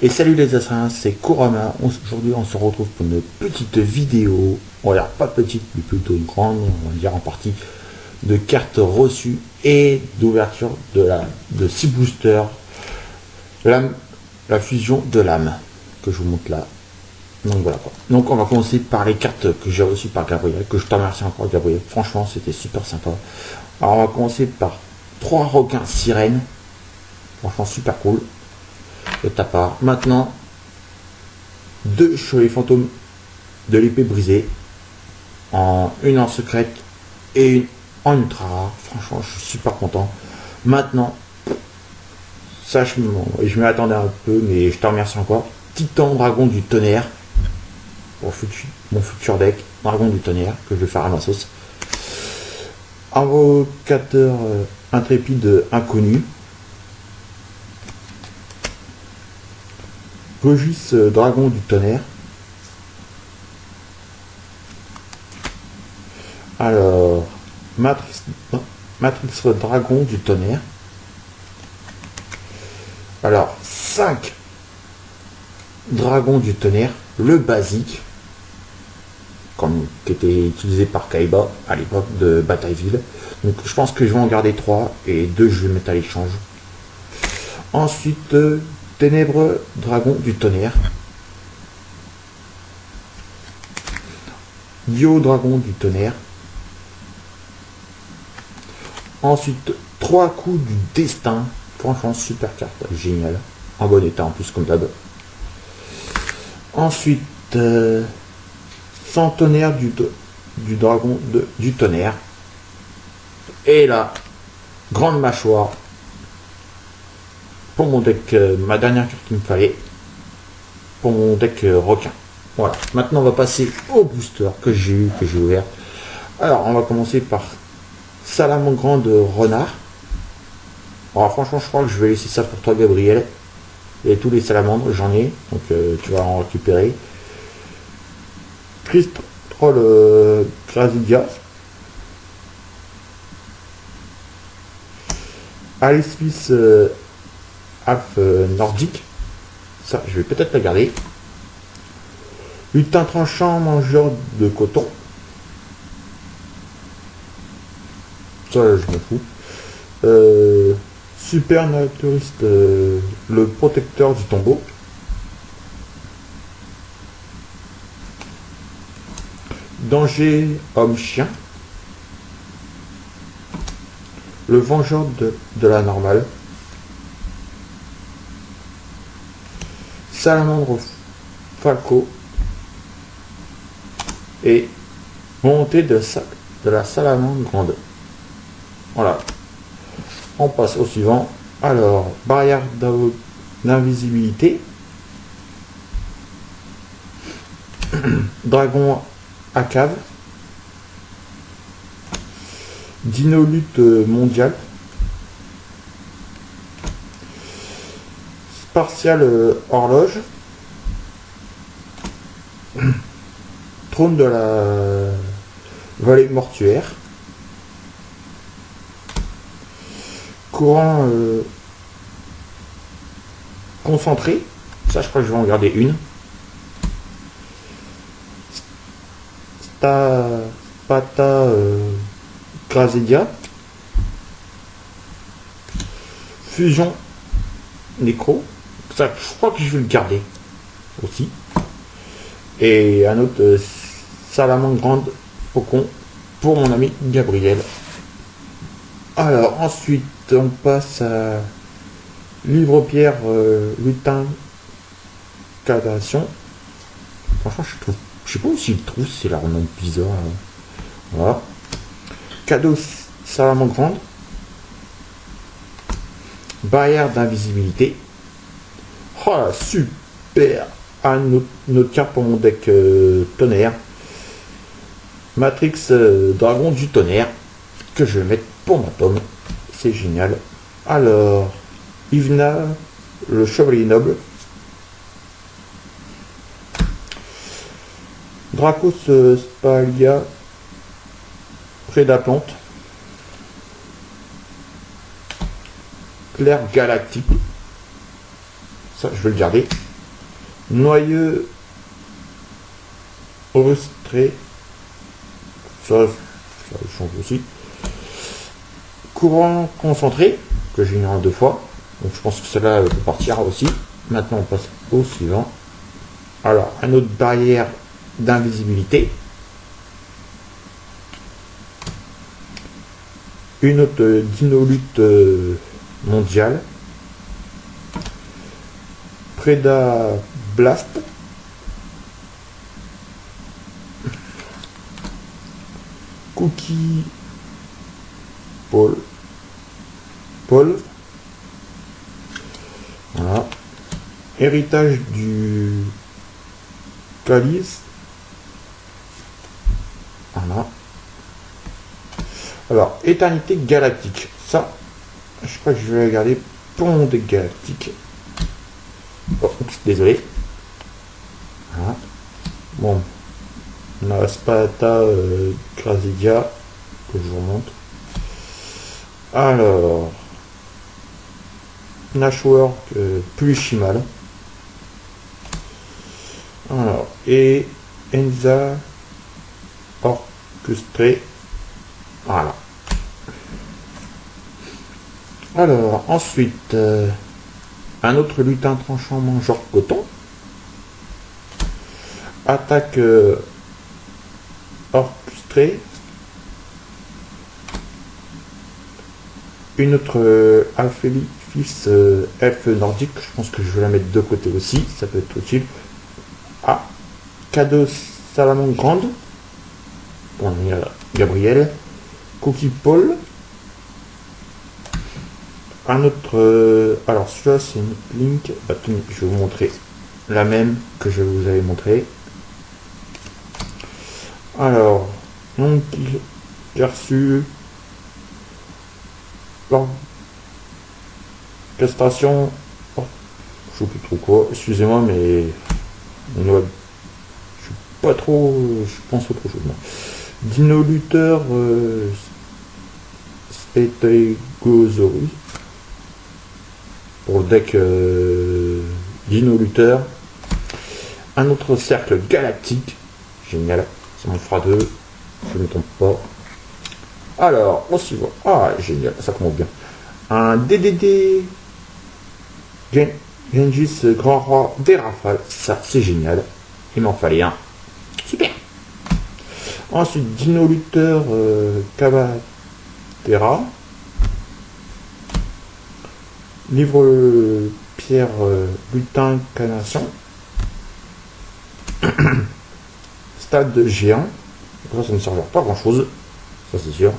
Et salut les assassins, c'est Kurama. Aujourd'hui, on se retrouve pour une petite vidéo. Dire pas petite, mais plutôt une grande, on va dire en partie, de cartes reçues et d'ouverture de la de 6 boosters. La fusion de l'âme, que je vous montre là. Donc voilà quoi. Donc on va commencer par les cartes que j'ai reçues par Gabriel, que je te remercie encore Gabriel. Franchement, c'était super sympa. Alors on va commencer par trois requins sirènes. Franchement, super cool de ta part. Maintenant, deux chevaliers fantômes de l'épée brisée, en une en secrète et une en ultra rare. Franchement, je suis super content. Maintenant, ça, je, je m'y un peu, mais je te remercie encore. Titan Dragon du Tonnerre, pour mon futur deck, Dragon du Tonnerre, que je vais faire à ma sauce. Invocateur euh, intrépide inconnu, Rugis euh, Dragon du Tonnerre. Alors, Matrix, Matrix Dragon du Tonnerre. Alors, 5 Dragons du Tonnerre, le basique, comme qui était utilisé par Kaiba à l'époque de Batailleville. Donc je pense que je vais en garder 3 et 2 je vais mettre à l'échange. Ensuite, euh, Ténébreux dragon du tonnerre. Dio dragon du tonnerre. Ensuite, trois coups du destin. Franchement, super carte, génial. En bon état en plus, comme d'hab. Ensuite, euh, centenaire du, dragon du tonnerre. Et là, grande mâchoire pour mon deck, euh, ma dernière carte qu'il me fallait, pour mon deck euh, requin. Voilà, maintenant on va passer au booster que j'ai eu, que j'ai ouvert. Alors on va commencer par Salamandre Grande Renard. Alors franchement je crois que je vais laisser ça pour toi Gabriel. Et tous les salamandres, j'en ai, donc euh, tu vas en récupérer. Christ Troll euh, Alice Smith euh, nordique. Ça, je vais peut-être la garder. Lutin tranchant, mangeur de coton. Ça, je m'en fous. Euh, super naturiste, euh, le protecteur du tombeau. Danger homme-chien. Le vengeur de la normale. Salamandre falco et montée de, de la salamandre grande. Voilà. On passe au suivant. Alors, barrière d'invisibilité. Dragon à cave. Dinolute mondial. Partial euh, horloge. Trône de la vallée mortuaire. Courant euh, concentré. Ça, je crois que je vais en garder une. Spata euh, Fusion Nécro je crois que je vais le garder aussi. Et un autre euh, salamandre grande faucon pour mon ami Gabriel. Alors ensuite on passe à livre pierre euh, lutin cadation. Franchement je trouve. Je sais pas si le trouve, c'est la nom bizarre. Hein. Voilà. Cadeau salamandre grande. Barrière d'invisibilité. Super Un autre, carte pour mon deck euh, tonnerre. Matrix euh, Dragon du tonnerre. Que je vais mettre pour ma pomme. C'est génial. Alors, Ivna, le chevalier noble. Dracos euh, Spalia, Prédaplante. Claire Galactique. Ça, je vais le garder. Noyeux Ostré. Ça, ça change aussi. Courant concentré, que j'ai mis deux fois. Donc je pense que cela peut partir aussi. Maintenant on passe au suivant. Alors, un autre barrière d'invisibilité. Une autre dinolute euh, mondiale. Preda Blast. Cookie Paul. Paul. Voilà. Héritage du calice. Voilà. Alors, éternité galactique. Ça, je crois que je vais regarder Pont galactique. Oh, désolé. Voilà. Bon. On a Sparta euh, que je vous montre. Alors. Nashwork euh, plus chimal. Alors, et Enza orchestré. Voilà. Alors, ensuite, euh, un autre lutin tranchant mangeur coton. Attaque euh, orchestrée. Une autre euh, fils euh, F nordique. Je pense que je vais la mettre de côté aussi. Ça peut être utile. Ah, cadeau salamandre grande. Bon, il y a Gabriel. Cookie Paul. Un autre... Euh, alors celui-là c'est une link. Attendez, je vais vous montrer la même que je vous avais montré. Alors, donc j'ai reçu l'orchestration. Oh, je sais plus trop quoi. Excusez-moi, mais je suis pas trop. Je pense autre chose. Dino Luther euh, pour le deck euh, Dino Luther. Un autre cercle galactique. Génial. Ça m'en fera deux. Je ne me trompe pas. Alors, on s'y voit. Ah, génial. Ça commence bien. Un DDD Gengis Grand Roi des Rafales. Ça, c'est génial. Il m'en fallait un. Super. Ensuite, Dino Luther euh, Cavatera. Livre Pierre euh, Lutin Canation. Stade géant. Ça, ça ne servira pas grand chose. Ça, c'est sûr.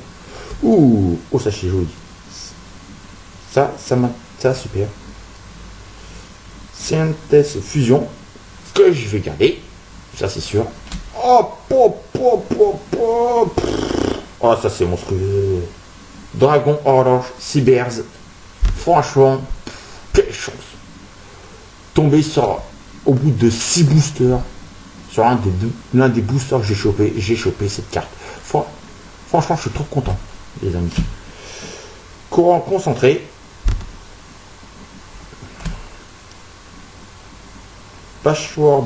Ouh, oh, ça, c'est joli. Ça, ça m'a. Ça, super. Synthèse fusion. Que je vais garder. Ça, c'est sûr. Oh, pop, pop, pop, pop. Oh, ça, c'est monstrueux. Dragon Horloge Cybers. Franchement, quelle chance. Tomber sur, au bout de 6 boosters, sur l'un des boosters que j'ai chopé, j'ai chopé cette carte. franchement, je suis trop content, les amis. Courant concentré.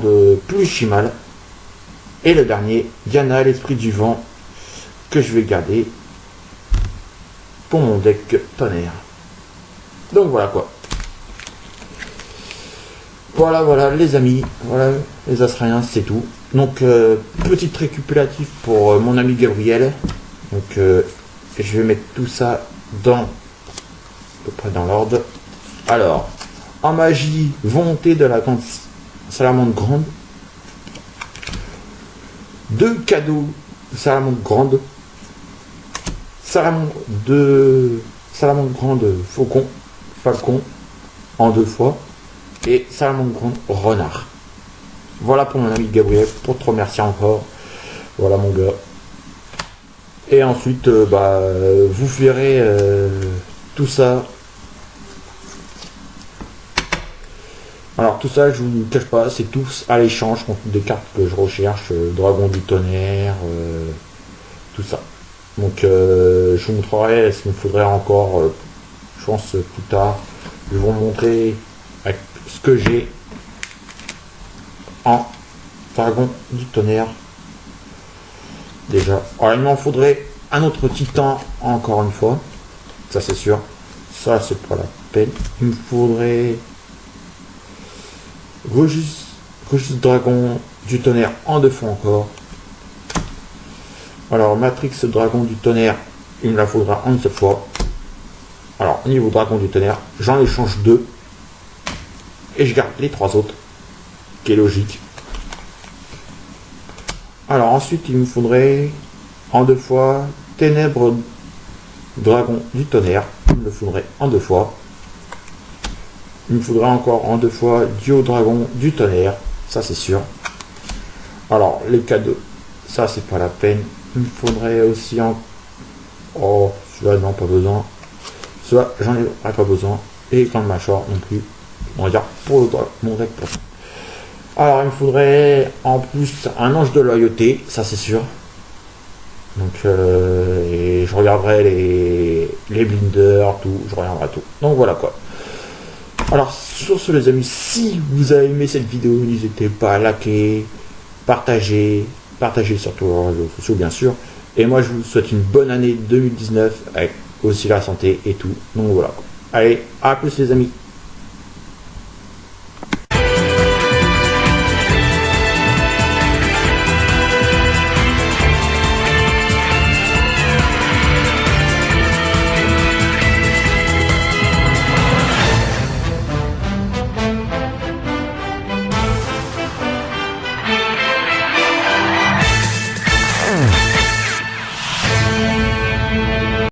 de plus chimal. Et le dernier, Diana, l'esprit du vent, que je vais garder pour mon deck tonnerre. Donc voilà quoi. Voilà, voilà, les amis, voilà, les Australiens, c'est tout. Donc, euh, petite pour euh, mon ami Gabriel. Donc, euh, je vais mettre tout ça dans, à peu près dans l'ordre. Alors, en magie, volonté de la grande salamandre grande. Deux cadeaux salamandre grande. Salamandre de salamandre grande faucon Falcon en deux fois et Salamandre Renard. Voilà pour mon ami Gabriel, pour te remercier encore. Voilà mon gars. Et ensuite, euh, bah, vous verrez euh, tout ça. Alors tout ça, je vous cache pas, c'est tous à l'échange contre des cartes que je recherche, euh, Dragon du tonnerre, tout ça. Donc je vous montrerai ce qu'il me faudrait encore je pense plus tard, je vais vous montrer ce que j'ai. en dragon du tonnerre. Déjà. Alors, il m'en faudrait un autre titan, encore une fois. Ça, c'est sûr. Ça, c'est pas la peine. Il me faudrait Regis Dragon du tonnerre en deux fois encore. Alors, Matrix Dragon du tonnerre, il me la faudra en une seule fois. Alors, niveau Dragon du tonnerre, j'en échange deux. Et je garde les trois autres. Qui est logique. Alors, ensuite, il me faudrait en deux fois Ténèbres Dragon du tonnerre. Il me le faudrait en deux fois. Il me faudrait encore en deux fois Dio Dragon du tonnerre. Ça, c'est sûr. Alors, les cadeaux. Ça, c'est pas la peine. Il me faudrait aussi en... Oh, celui-là, non, pas besoin. Celui-là, j'en ai pas besoin. Et Grand Machor non plus. On va dire pour mon deck. Alors, il me faudrait en plus un ange de loyauté. Ça, c'est sûr. Donc, euh, et je regarderai les, les blinders, tout. Je regarderai tout. Donc, voilà quoi. Alors, sur ce, les amis, si vous avez aimé cette vidéo, n'hésitez pas à liker, partager, partager sur tous les réseaux sociaux, bien sûr. Et moi, je vous souhaite une bonne année 2019 avec aussi la santé et tout. Donc voilà. Allez, à plus les amis.